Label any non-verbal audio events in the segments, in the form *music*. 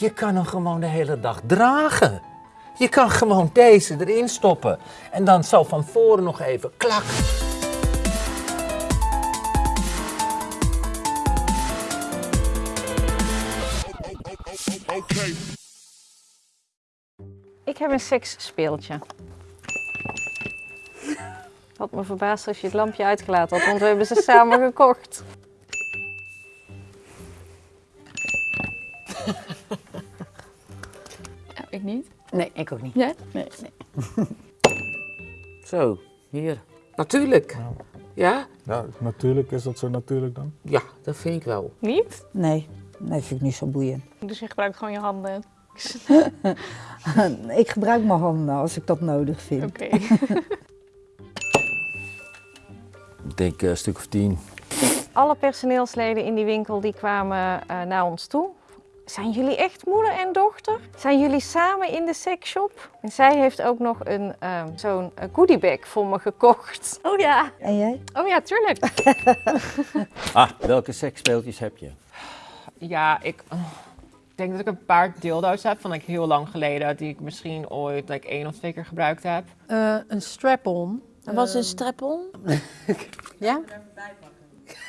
Je kan hem gewoon de hele dag dragen. Je kan gewoon deze erin stoppen. En dan zo van voren nog even klak. Ik heb een seksspeeltje. Had me verbaasd als je het lampje uitgelaten had, want we hebben ze samen *laughs* gekocht. Ik niet. Nee, ik ook niet. Jij? Nee. nee. *laughs* Zo, hier. Natuurlijk. Ja? Ja, natuurlijk is dat zo natuurlijk dan. Ja, dat vind ik wel. Niet? Nee, nee, vind ik niet zo boeiend. Dus je gebruikt gewoon je handen. *laughs* ik gebruik mijn handen als ik dat nodig vind. Oké. *laughs* Ik denk een stuk of tien. Alle personeelsleden in die winkel die kwamen eh, naar ons toe. Zijn jullie echt moeder en dochter? Zijn jullie samen in de seksshop? En zij heeft ook nog een ehm, zo'n eh, goodiebag voor me gekocht. Oh ja. En jij? Oh ja, tuurlijk. *laughs* Ah, welke seksspeeltjes heb je? Ja, ik oh, ik denk dat ik een paar dildo's heb van like, heel lang geleden. Die ik misschien ooit like, één of twee keer gebruikt heb. Eh, een strap-on. En was een Ehm, strap-on? *laughs* Ja?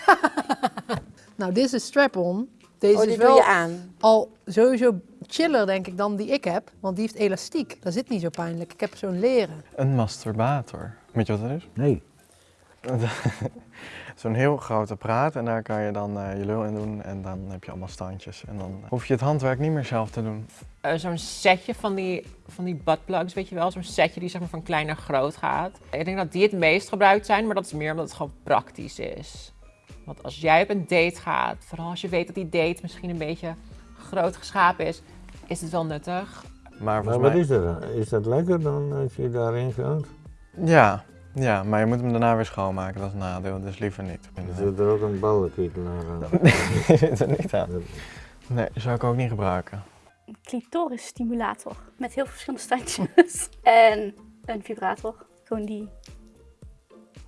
*laughs* nou, dit is een strap-on. Deze Oh, is wel doe je aan. al sowieso chiller, denk ik, dan die ik heb. Want die heeft elastiek. Dat zit niet zo pijnlijk. Ik heb zo'n leren. Een masturbator. Weet je wat dat is? Nee. *laughs* Zo'n heel groot apparaat en daar kan je dan eh, je lul in doen en dan heb je allemaal standjes. En dan hoef je het handwerk niet meer zelf te doen. Eh, Zo'n setje van die, van die buttplugs, weet je wel. Zo'n setje die zeg maar van klein naar groot gaat. Ik denk dat die het meest gebruikt zijn, maar dat is meer omdat het gewoon praktisch is. Want als jij op een date gaat, vooral als je weet dat die date misschien een beetje groot geschapen is, is het wel nuttig. Maar wat mij... is dat dan? Is dat lekker dan als je daarin gaat? Ja, ja, maar je moet hem daarna weer schoonmaken. Dat is een nadeel, dus liever niet. Zit er ook een ballenketelaar aan? *laughs* Nee, die zit er niet aan. Nee, zou ik ook niet gebruiken. Een clitoris stimulator. Met heel veel verschillende standjes. *laughs* en een vibrator. Gewoon die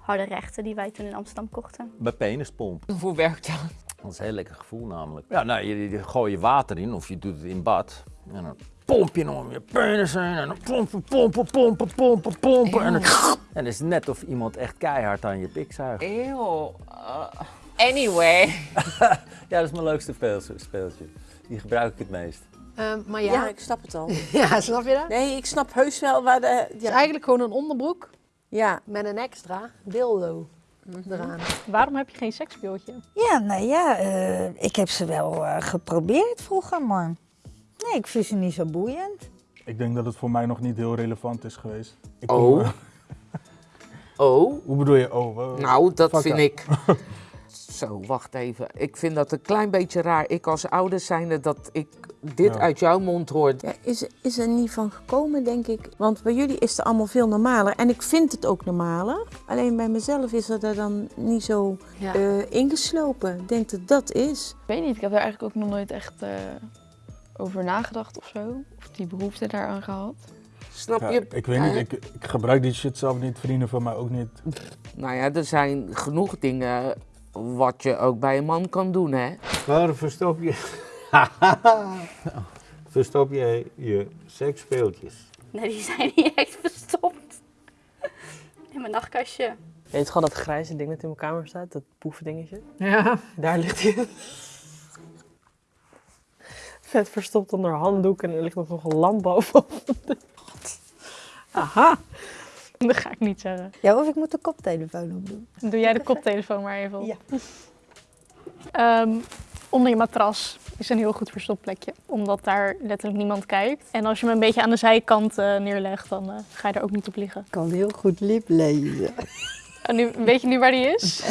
harde rechten die wij toen in Amsterdam kochten. Bij penispomp. Hoe werkt dat? Dat is een heel lekker gevoel namelijk. Ja, nou, je, je gooi je water in of je doet het in bad. En dan pomp je om je penis heen. En dan pompen, pompen, pompen, pompen, pompen. En, dan, *laughs* en het is net of iemand echt keihard aan je pik zuigt. Eeuw. Uh, anyway. *laughs* Ja, dat is mijn leukste speeltje. Die gebruik ik het meest. Ehm, maar Ja. ja, ik snap het al. *laughs* ja, snap je dat? Nee, ik snap heus wel waar de... Het is eigenlijk gewoon een onderbroek ja. met een extra dildo eraan. Waarom heb je geen seksspeeltje? ja nou ja, eh, ik heb ze wel eh, geprobeerd vroeger, maar... Nee, ik vind ze niet zo boeiend. Ik denk dat het voor mij nog niet heel relevant is geweest. Ik Oh. kom, eh, *laughs* Oh, hoe bedoel je? Oh, nou, dat vind up. ik. *laughs* Zo, wacht even. Ik vind dat een klein beetje raar. Ik als ouder zijnde dat ik dit Ja. uit jouw mond hoor. Ja, is, is er niet van gekomen, denk ik. Want bij jullie is het allemaal veel normaler. En ik vind het ook normaler. Alleen bij mezelf is het er dan niet zo Ja. eh, ingeslopen. Ik denk dat dat is. Ik weet niet, ik heb daar eigenlijk ook nog nooit echt eh, over nagedacht of zo. Of die behoefte daaraan gehad. Snap Ja, je? ik weet niet, ik, ik gebruik die shit zelf niet, vrienden van mij ook niet. Nou ja, er zijn genoeg dingen wat je ook bij een man kan doen, hè? Waar verstop je... *laughs* verstop jij je seksspeeltjes? Nee, die zijn niet echt verstopt. In mijn nachtkastje. Je weet gewoon dat grijze ding dat in mijn kamer staat, dat poefdingetje. Ja. Daar ligt hij. Vet verstopt onder handdoek en er ligt nog een lamp bovenop. Aha. Dat ga ik niet zeggen. Ja, of ik moet de koptelefoon opdoen. Doe jij de koptelefoon maar even op. Ja. Ehm, onder je matras is een heel goed verstopplekje, omdat daar letterlijk niemand kijkt. En als je hem een beetje aan de zijkant eh, neerlegt, dan eh, ga je er ook niet op liggen. Ik kan heel goed lip lezen. *laughs* En nu, weet je nu waar die is?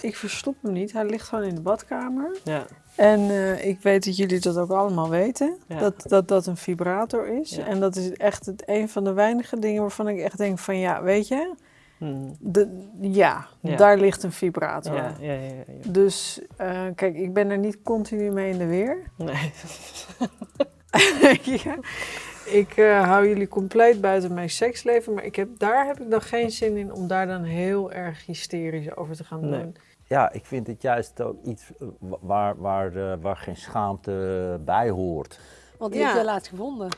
Ik verstop hem niet, hij ligt gewoon in de badkamer. Ja. En eh, ik weet dat jullie dat ook allemaal weten, Ja. dat, dat dat een vibrator is. Ja. En dat is echt het, een van de weinige dingen waarvan ik echt denk van ja, weet je. De, ja, Ja. daar ligt een vibrator. Ja, ja, ja, ja, ja. Dus eh, kijk, ik ben er niet continu mee in de weer. *laughs* Nee. *laughs* ja. Ik eh, hou jullie compleet buiten mijn seksleven, maar ik heb, daar heb ik dan geen zin in om daar dan heel erg hysterisch over te gaan doen. Nee. Ja, ik vind het juist ook iets eh, wa- waar, waar, eh, waar geen schaamte bij hoort. Want die Ja. heb jij laatst gevonden.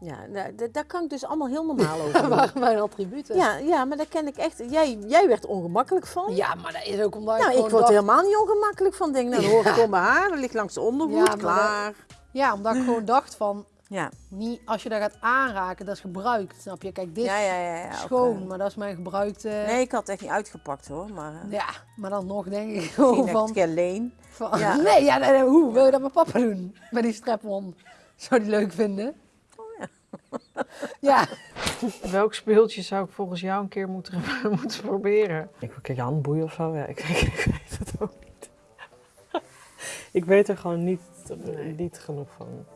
Ja, daar, daar- daar kan ik dus allemaal heel *laughs* normaal over Dat mijn attributen. Ja, ja, maar daar ken ik echt. Jij, jij werd ongemakkelijk van. Ja, maar dat is ook omdat ik Nou, ik gewoon word dacht- helemaal niet ongemakkelijk van. Denk, nou, dan hoor ik gewoon mijn haar, dat ligt langs de ondergoed, Ja, klaar. Ja, omdat ik gewoon dacht van, Ja. niet, als je dat gaat aanraken, dat is gebruikt, snap je? Kijk, dit Ja, is ja, schoon, maar dat is mijn gebruikte... Nee, ik had het echt niet uitgepakt hoor. Maar, eh, Ja, maar dan nog denk ik *laughs* gewoon dat ik van... het keer leen. van. *laughs* Nee, ja, nee, nee, hoe wil je dat met papa doen? Met die strap-on. Zou die leuk vinden? *laughs* Ja. Welk speeltje zou ik volgens jou een keer moeten, *laughs* moeten proberen? Ik kijk handboeien of zo. Ja, ik, *laughs* ik, ik weet het ook niet. ik weet er gewoon niet, niet genoeg van.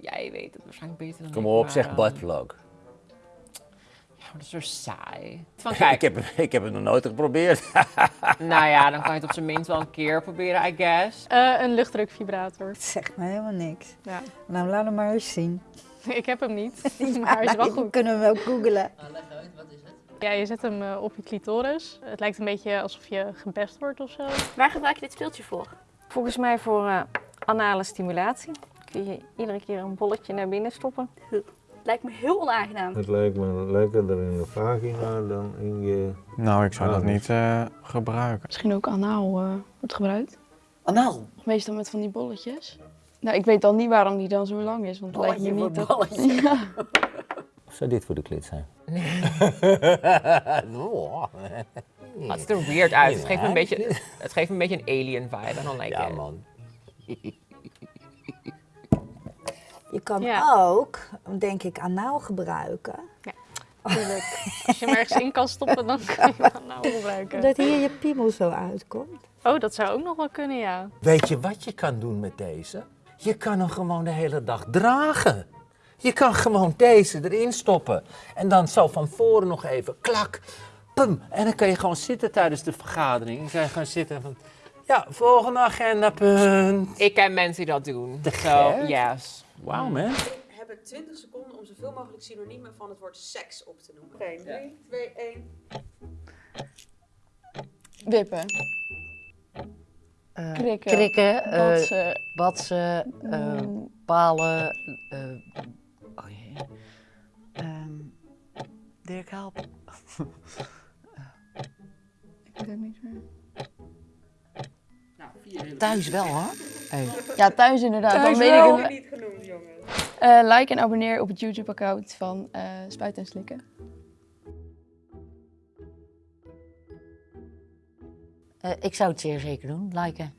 Jij weet het waarschijnlijk beter dan Kom ik. op, maar, zeg ehm, buttplug. Ja, maar dat is zo saai. Van, ik, kijk, heb, ik heb het nog nooit geprobeerd. nou ja, dan kan je het op zijn minst wel een keer proberen, I guess. Eh, een luchtdrukvibrator. Het zegt me helemaal niks. Ja. Nou, laat hem maar eens zien. *laughs* Ik heb hem niet, *laughs* *laughs* maar hij is wel Nou, goed. kunnen we wel googelen. Ja, je zet hem eh, op je clitoris. Het lijkt een beetje alsof je gepest wordt of zo. Waar gebruik je dit speeltje voor? Volgens mij voor eh, anale stimulatie. Kun je iedere keer een bolletje naar binnen stoppen. Lijkt me heel onaangenaam. Het lijkt me lekkerder in je vagina dan in je... Nou, ik zou dat niet eh, gebruiken. Misschien ook anaal eh, wordt gebruikt. Anaal? Meestal met van die bolletjes. Nou, ik weet dan niet waarom die dan zo lang is, want het lijkt me niet dat... *laughs* Ja. Of *laughs* zou dit voor de klit zijn? Het *laughs* ziet er weird uit. Het geeft me een beetje, het geeft me een beetje een alien vibe. I don't like Ja, it. man. Je kan Ja. ook, denk ik, anaal gebruiken. Ja. Als je hem ergens in kan stoppen, dan kun je hem anaal gebruiken. Dat hier je piemel zo uitkomt. Oh, dat zou ook nog wel kunnen, ja. Weet je wat je kan doen met deze? Je kan hem gewoon de hele dag dragen. Je kan gewoon deze erin stoppen. En dan zo van voren nog even klak, pum. En dan kan je gewoon zitten tijdens de vergadering. Dan kan je gewoon zitten van, ja, volgende agendapunt. Ik ken mensen die dat doen. Te So, yes. Wauw, man. hebben 20 seconden om zoveel mogelijk synoniemen van het woord seks op te noemen. Oké, 3, 2, 1. Wippen. Krikken. Krikken. eh, Batsen. batsen, eh, palen. eh, oh jee. Ehm, Dirk, help. *laughs* Ik weet het niet meer. Thuis wel, hoor. Hey. Ja, thuis inderdaad. Thuis dan weet wel. ik het. niet genoemd, jongens. Eh, like en abonneer op het YouTube-account van eh Spuiten en Slikken. Eh, ik zou het zeer zeker doen, liken.